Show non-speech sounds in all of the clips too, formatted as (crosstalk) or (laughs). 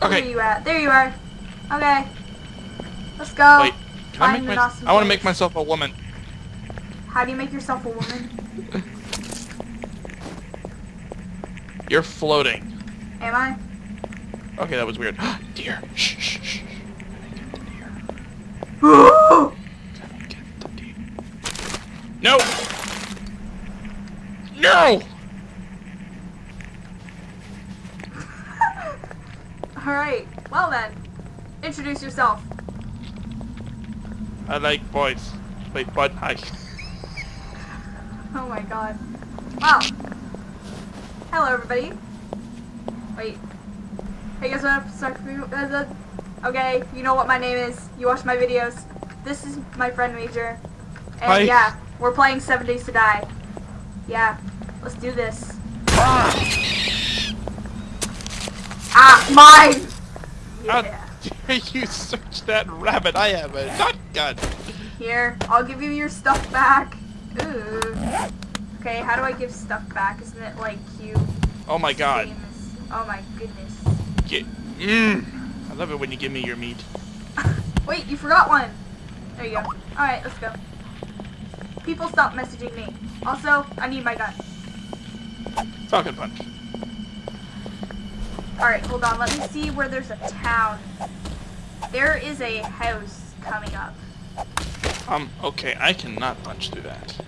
Where Okay. are you at? There you are. Okay. Let's go. Wait. Can I make my, awesome I want to make myself a woman. How do you make yourself a woman? (laughs) You're floating. Am I? Okay, that was weird. (gasps) deer. Shh, shh, shh. Ooh! Gotta (gasps) get the deer. No! No! Alright. Well then. Introduce yourself. I like boys. Wait, bud, hi. (laughs) Oh my god. Wow. Hello everybody. Wait. Hey guys, what up? Sorry for you- uh, Okay, you know what my name is. You watch my videos. This is my friend Major. And Hi. yeah, we're playing Seven Days to Die. Yeah, let's do this. Ah, mine! How Yeah. dare you search that rabbit? I have a shotgun. Here, I'll give you your stuff back. Ooh. Okay, how do I give stuff back? Isn't it like you? Oh my god. Famous? Oh my goodness. Get, mm. I love it when you give me your meat. (laughs) Wait, you forgot one. There you go. Alright, let's go. People stop messaging me. Also, I need my gun. Falcon punch. Alright, hold on. Let me see where there's a town. There is a house coming up. Um, okay, I cannot punch through that.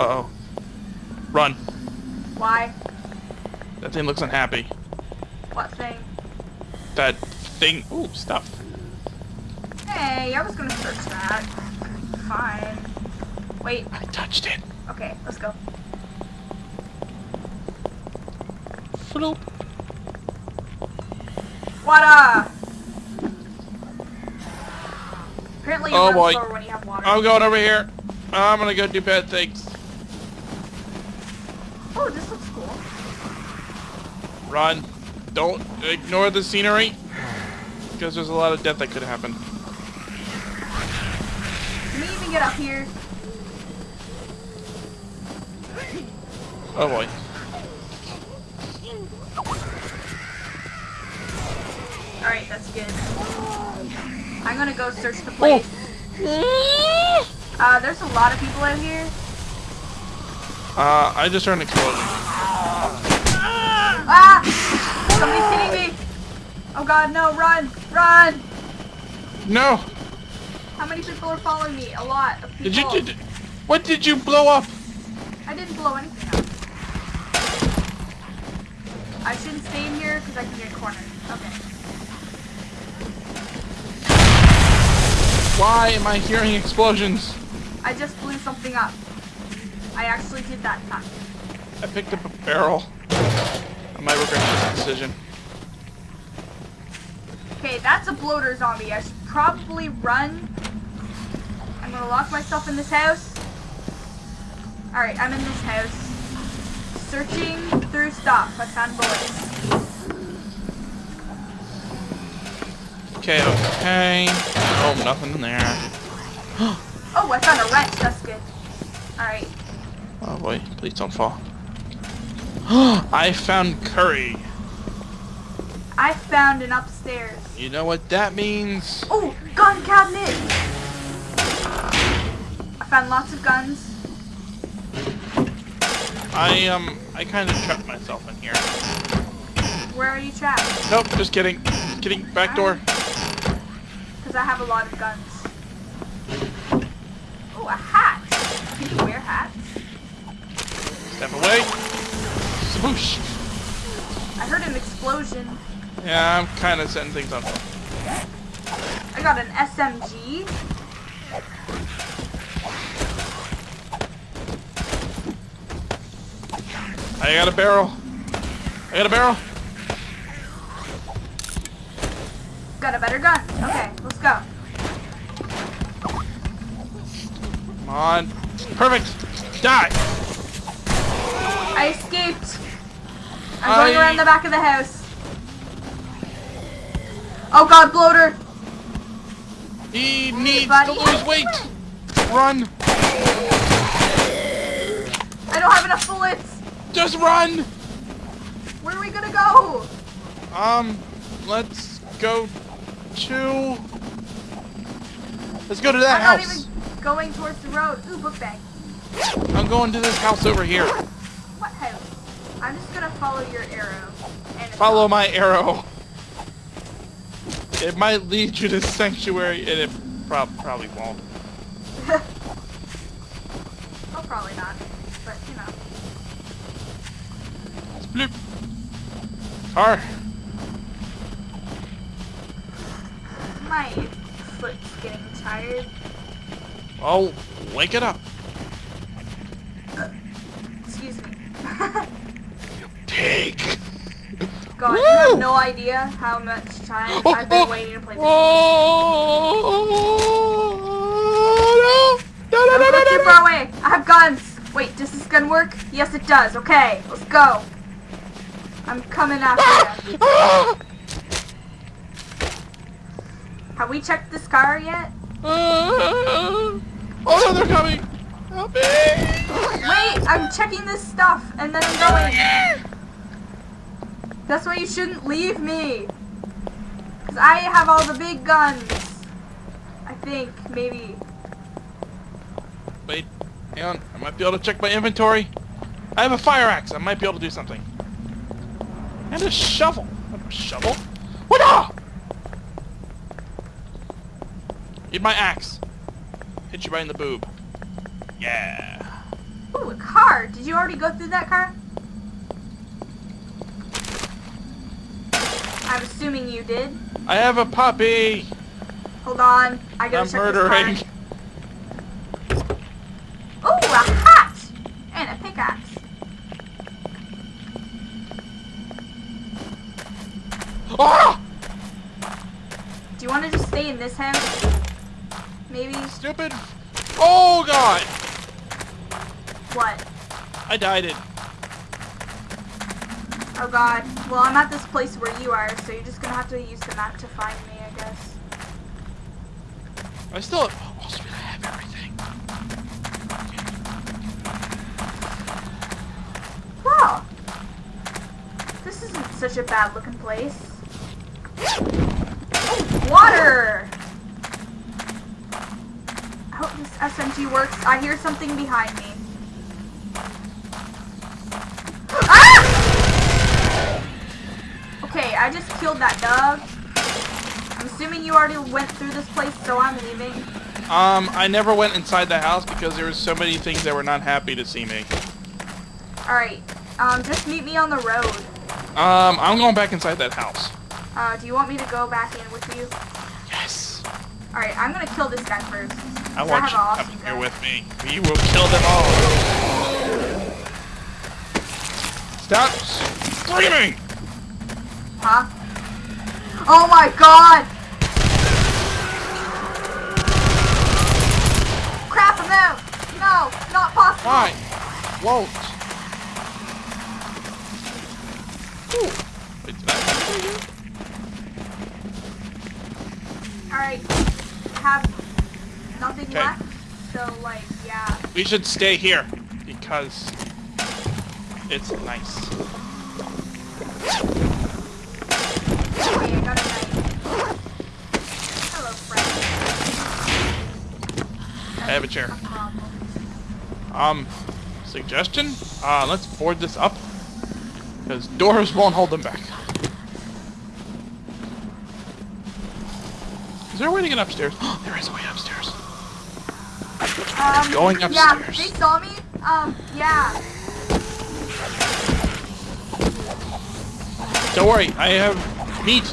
Uh-oh. Run. Why? That thing looks unhappy. What thing? That thing... Ooh, stuff. Hey, I was gonna search that. Fine. Wait, I touched it. okay, let's go. Floop. Water! Uh? Apparently you Oh, run boy. slower when you have water. I'm going over here. I'm gonna go do bad things. Oh, this looks cool. Run. Don't ignore the scenery. Because there's a lot of death that could happen. Can we even get up here? Oh boy. Alright, that's good. I'm gonna go search the place. Uh, there's a lot of people out here. Uh, I just heard an explosion. Ah! Somebody's hitting me! Oh god, no, run! Run! No! How many people are following me? A lot of people. Did you... Did, what did you blow up? I didn't blow anything up. I shouldn't stay in here because I can get cornered. Okay. Why am I hearing explosions? I just blew something up. I actually did that time. I picked up a barrel. I might regret this decision. Okay, that's a bloater zombie. I should probably run. I'm gonna lock myself in this house. Alright, I'm in this house. Searching through stuff. I found bullets. Okay, okay. Oh, nothing in there. (gasps) Oh, I found a wrench. That's good. Alright. Oh boy, please don't fall. (gasps) I found curry. I found an upstairs. You know what that means? Oh, gun cabinet! I found lots of guns. I um, I kind of trapped myself in here. Where are you trapped? Nope, just kidding. Kidding. Back door. Because I have a lot of guns. Oh, a hat! Can you wear hats? Step away. Swoosh. I heard an explosion. Yeah, I'm kind of setting things up. I got an SMG. I got a barrel. I got a barrel. Got a better gun. Okay, let's go. Come on. Perfect. Die. I escaped. I'm going I- around the back of the house. Oh god, bloater! He needs buddy. to lose weight. Run. I don't have enough bullets. Just run. Where are we gonna go? Um, let's go to. Let's go to that house! I'm not even going towards the road. Ooh, book bag. I'm going to this house over here. What house? I'm just gonna follow your arrow. Follow my arrow. It might lead you to sanctuary, and it prob- probably won't. oh, probably not. But, you know. Bloop. My foot's getting tired. Oh, wake it up. Excuse me. Pig. God, you have no idea how much time Oh, I've been oh, waiting to play this. Oh, no. No, no, Don't no, go no, too no, far no. away. I have guns. Wait, does this gun work? Yes, it does. Okay, let's go. I'm coming after you. Ah! Have we checked this car yet? Ah! Oh no, they're coming! Help me! Wait, I'm checking this stuff and then I'm going. That's why you shouldn't leave me. Because I have all the big guns. I think, maybe. Wait, hang on. I might be able to check my inventory. I have a fire axe. I might be able to do something. And a shovel. A shovel? What? ah! Need my axe. Hit you right in the boob. Yeah. Ooh, a car. Did you already go through that car? I'm assuming you did. I have a puppy. Hold on. I gotta I'm check murdering. this car. (laughs) Ooh, a hat! And a pickaxe. Ah! Do you want to just stay in this house? Maybe? Stupid. Oh god. What? I died it. Oh god. Well, I'm at this place where you are, so you're just gonna have to use the map to find me, I guess. I still. Oh, sweet, I have everything. Wow. This isn't such a bad looking place. Oh, water! I hope this SMG works. I hear something behind me. Killed that dog. I'm assuming you already went through this place, so I'm leaving. Um, I never went inside the house because there were so many things that were not happy to see me. Alright, um, just meet me on the road. Um, I'm going back inside that house. Uh, do you want me to go back in with you? Yes. Alright, I'm gonna kill this guy first. I want you have to an come here with me. We will kill them all. Stop screaming! Huh? Oh my god! Crap, I'm out! No, not possible! Why? Won't. Ooh. Wait, did I have to do? Alright, have nothing Okay. left, so like, yeah. We should stay here because it's nice. Okay, I got a knife. Hello, friend. I have a chair. Um, suggestion? Uh, let's board this up. Because doors won't hold them back. Is there a way to get upstairs? (gasps) there is a way upstairs. Um, Going upstairs. Yeah, they saw me. Um, yeah. Don't worry, I have meat.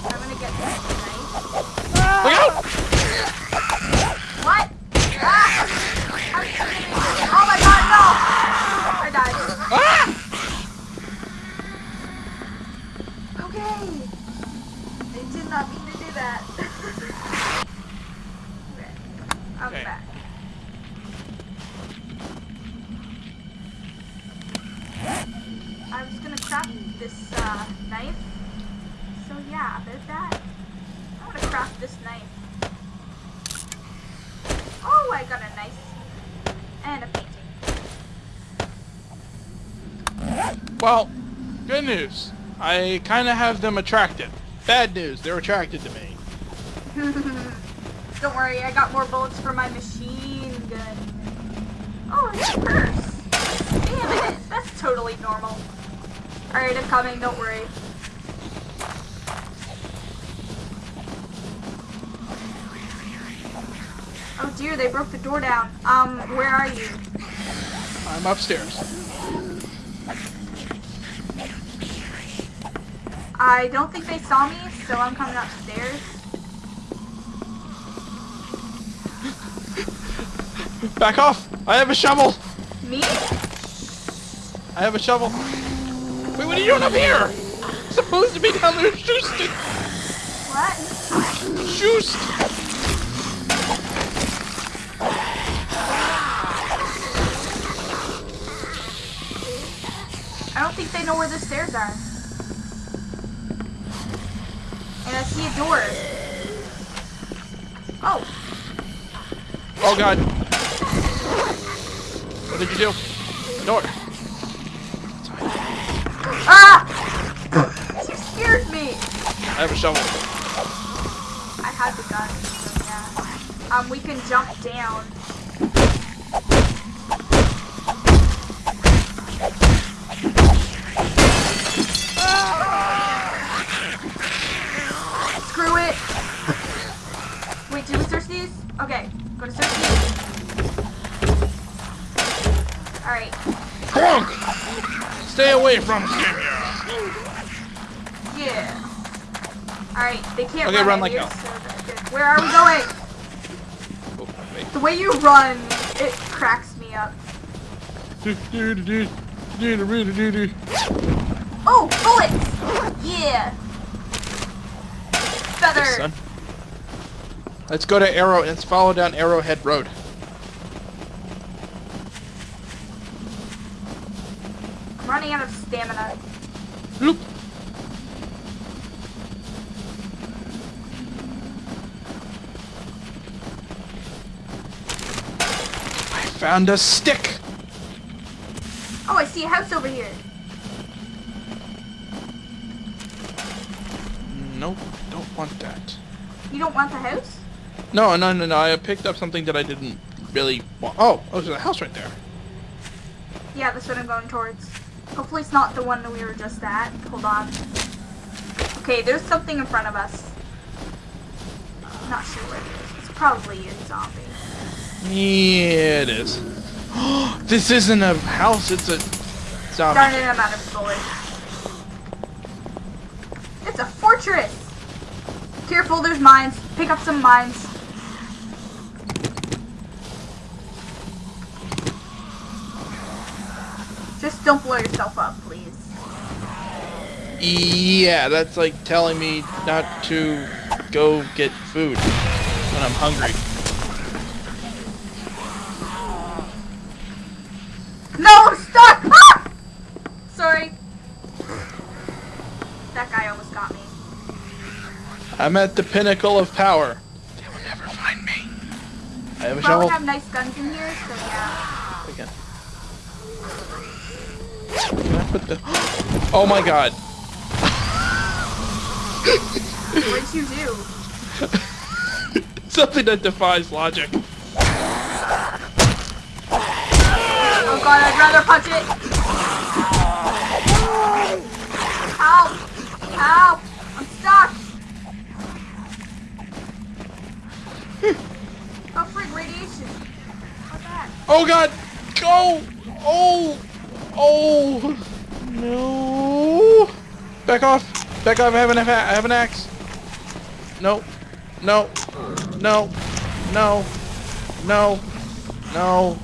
I'm gonna get this knife. Look out! What? Ah! I'm shooting. Oh my god, no! I died. Ah! Okay. I did not mean to do that. okay. I'm Okay. back. I was gonna craft this uh, knife. So yeah, there's that. I'm gonna craft this knife. Oh, I got a knife. And a painting. Well, Good news. I kind of have them attracted. Bad news. They're attracted to me. (laughs) Don't worry, I got more bullets for my machine gun. Oh, it's a purse. Damn it, that's totally normal. Alright, I'm coming, don't worry. Oh dear, they broke the door down. Um, where are you? I'm upstairs. I don't think they saw me, so I'm coming upstairs. Back off! I have a shovel! Me? I have a shovel. Wait, what are you doing up here? I'm supposed to be down there shoosting. What? Shoost! I don't think they know where the stairs are. And I see a door. Oh, Oh god. What did you do? Door. ah! She scared me. I have a shovel. I had the gun, so yeah. Um, we can jump down. These? Okay, go to search these. Alright. Crunk! Stay away from Kenya. Yeah. Alright, they can't Okay, run, run like here, hell. so. Where are we going? Oh. The way you run, it cracks me up. Oh, bullets! Yeah! Feather! Let's go to Arrow. Let's follow down Arrowhead Road. I'm running out of stamina. Loop. I found a stick. Oh, I see a house over here. Nope, don't want that. You don't want the house? No, no, no, no. I picked up something that I didn't really want. Oh, oh, there's a house right there. Yeah, that's what I'm going towards. Hopefully it's not the one that we were just at. Hold on. Okay, there's something in front of us. Not sure what it is. It's probably a zombie. Yeah, it is. (gasps) this isn't a house. It's a zombie. Darn it, I'm out of bullets. It's a fortress! Careful, there's mines. Pick up some mines. Just don't blow yourself up, please. Yeah, that's like telling me not to go get food when I'm hungry. No, I'm stuck! Ah! Sorry. That guy almost got me. I'm at the pinnacle of power. They will never find me. I have a shovel. have nice guns in here, so yeah. Put the? Oh my god! What'd you do? (laughs) Something that defies logic. Oh god, I'd rather punch it. Help! Help! I'm stuck! oh frig, radiation. Oh god! Go! Oh! Oh! No! Back off! Back off! I have an, I have an axe. No! No! No! No! No! No!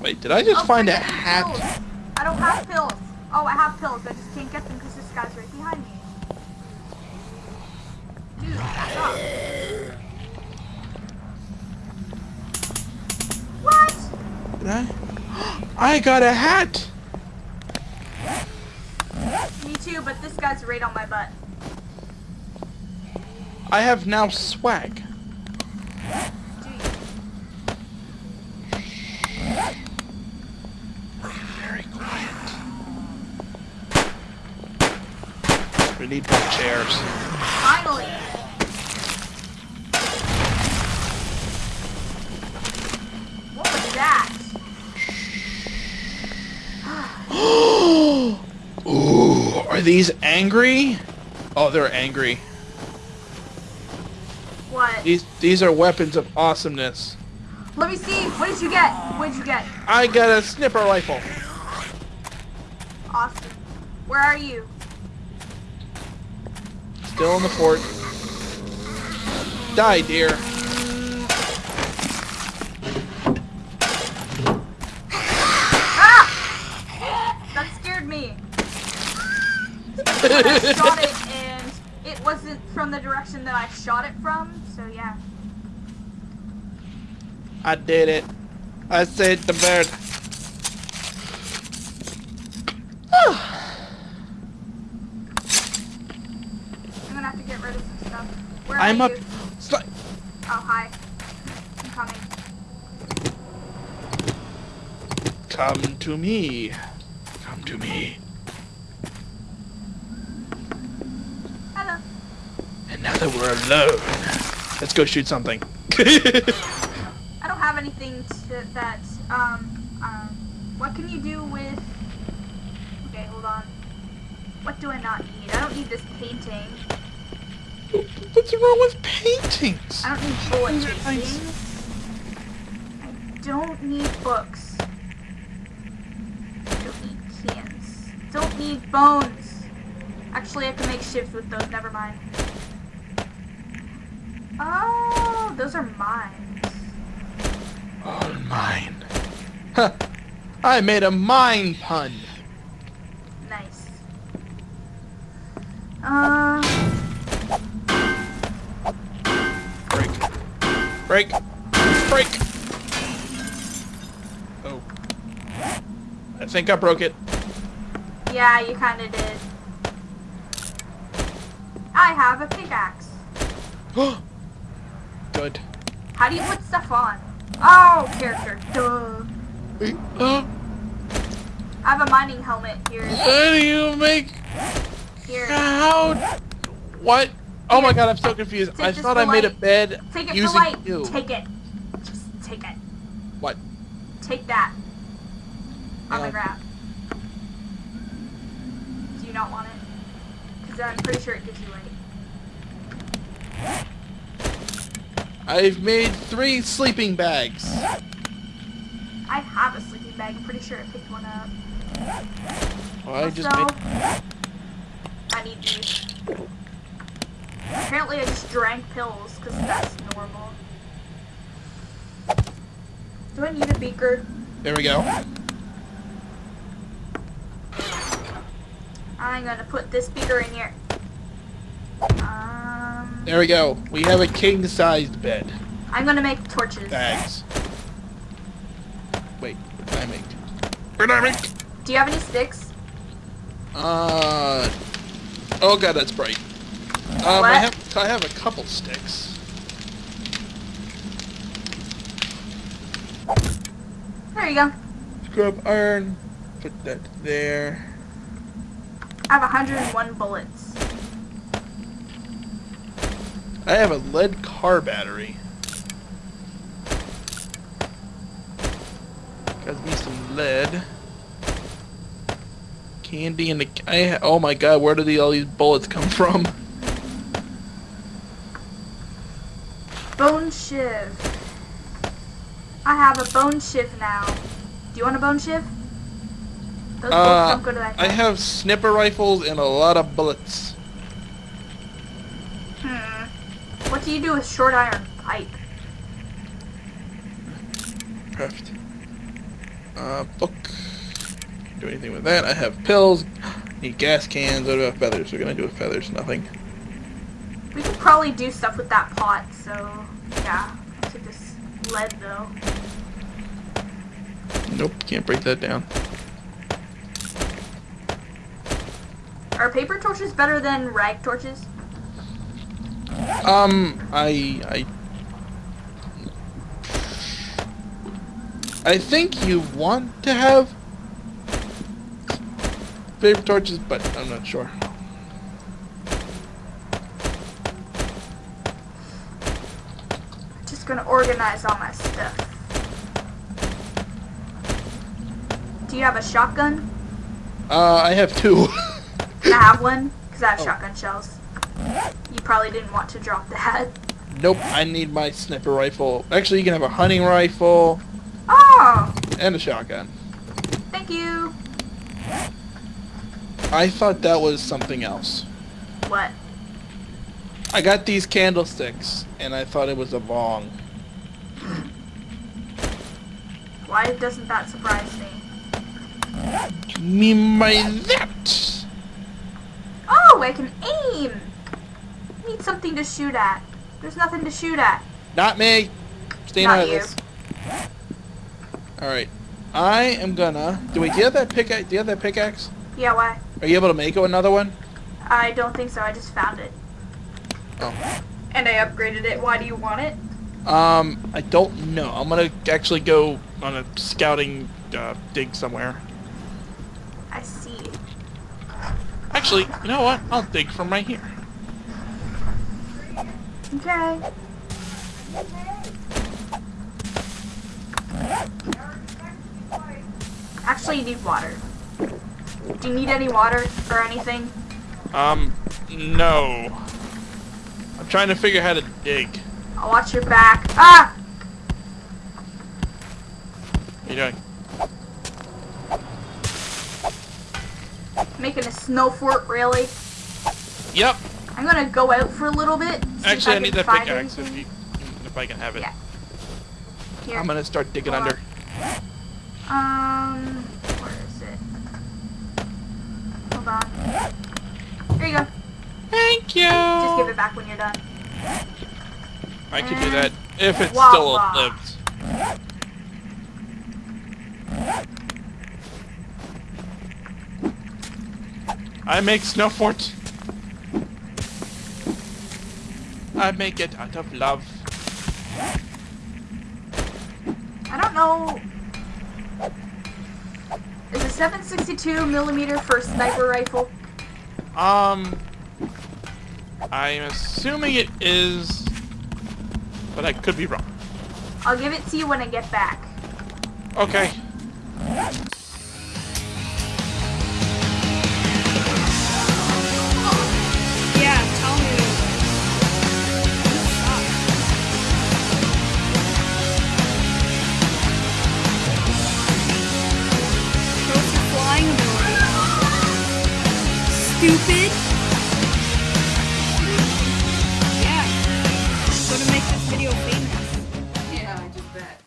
Wait, did I just Oh, find a frig, hat? pills. I don't have pills. Oh, I have pills. I just can't get them because this guy's right behind me. Dude, back up. I got a hat! Me too, but this guy's right on my butt. I have now swag. We need more chairs. Are these angry? Oh, they're angry. What? These these are weapons of awesomeness. Let me see. What did you get? What did you get? I got a sniper rifle. Awesome. Where are you? Still in the fort. Die, dear. Ah! That scared me. I (laughs) shot it and it wasn't from the direction that I shot it from, so yeah. I did it. I saved the bird. (sighs) I'm gonna have to get rid of some stuff. Where I'm up. Oh, hi. I'm coming. Come to me. Come to me. Hello. And now that we're alone, let's go shoot something. (laughs) I don't have anything to, that, um, um, what can you do with, okay, hold on. What do I not need? I don't need this painting. What's wrong with paintings? I don't need bullet These are nice. casings. I don't need books. Don't need cans. Don't need bones. Actually, I can make shifts with those. Never mind. Oh, those are mines. All mine. Huh. I made a mine pun. Nice. Uh, Break. Break. Break. Oh. I think I broke it. yeah, you kind of did. I have a pickaxe. (gasps) (gasps) Good. How do you put stuff on? Oh, character. Duh. Uh, I have a mining helmet here. how do you make... Here. How... What? Oh my god, I'm so confused. Take I thought I made a light. bed Take it using for light. you. Take it. Just take it. What? Take that. On Yeah. the ground. Do you not want it? Because I'm pretty sure it gives you light. I've made three sleeping bags. I have a sleeping bag. I'm pretty sure I picked one up. Well, I just also, made... I need these. Apparently I just drank pills because that's normal. Do I need a beaker? There we go. I'm gonna put this beaker in here. There we go. We have a king-sized bed. I'm gonna make torches. Bags. Wait, what did I make? What did I make? Do you have any sticks? Uh... Oh god, that's bright. Um, What? I have, I have a couple sticks. There you go. Scrap iron. Put that there. I have 101 bullets. I have a lead car battery. Got me some lead. Candy and the I ha- oh my god, where do the, all these bullets come from? Bone shiv. I have a bone shiv now. Do you want a bone shiv? Those Uh, don't go to that I have snipper rifles and a lot of bullets. Hmm. What do you do with short iron pipe? Craft. Uh, book. Can't do anything with that. I have pills. Need gas cans. What about feathers? We're gonna do with feathers. Nothing. We could probably do stuff with that pot, so yeah. to this lead though. Nope. Can't break that down. Are paper torches better than rag torches? Um, I, I... I think you want to have paper torches, but I'm not sure. Just gonna organize all my stuff. Do you have a shotgun? Uh, I have two. (laughs) I have one? Because I have oh. shotgun shells. You probably didn't want to drop that. nope, I need my sniper rifle. Actually, you can have a hunting rifle Oh, and a shotgun. thank you. I thought that was something else. What? I got these candlesticks, and I thought it was a bong. Why doesn't that surprise me? Me by that. Oh, I can aim! Need something to shoot at. There's nothing to shoot at. Not me. Staying Not out of this. All right. I am gonna. Do we, Do you have that pickaxe? Do you have that pickaxe? Yeah, why? Are you able to make another one? I don't think so. I just found it. Oh. And I upgraded it. Why do you want it? Um, I don't know. I'm gonna actually go on a scouting uh, dig somewhere. I see. Actually, you know what? I'll dig from right here. Okay. Actually, you need water. Do you need any water or anything? Um, no. I'm trying to figure how to dig. I'll watch your back. Ah! What are you doing? Making a snow fort, really? Yep. I'm gonna go out for a little bit. Actually, I, can need that find pickaxe if, anything. you, if I can have it. Yeah. Here. I'm gonna start digging under. Um, where is it? Hold on. Here you go. Thank you. Just give it back when you're done. I could do that if it Wah, still wah. lives. I make snow forts. I make it out of love. I don't know. Is a 762 millimeter for a sniper rifle? Um, I'm assuming it is, but I could be wrong. I'll give it to you when I get back. Okay.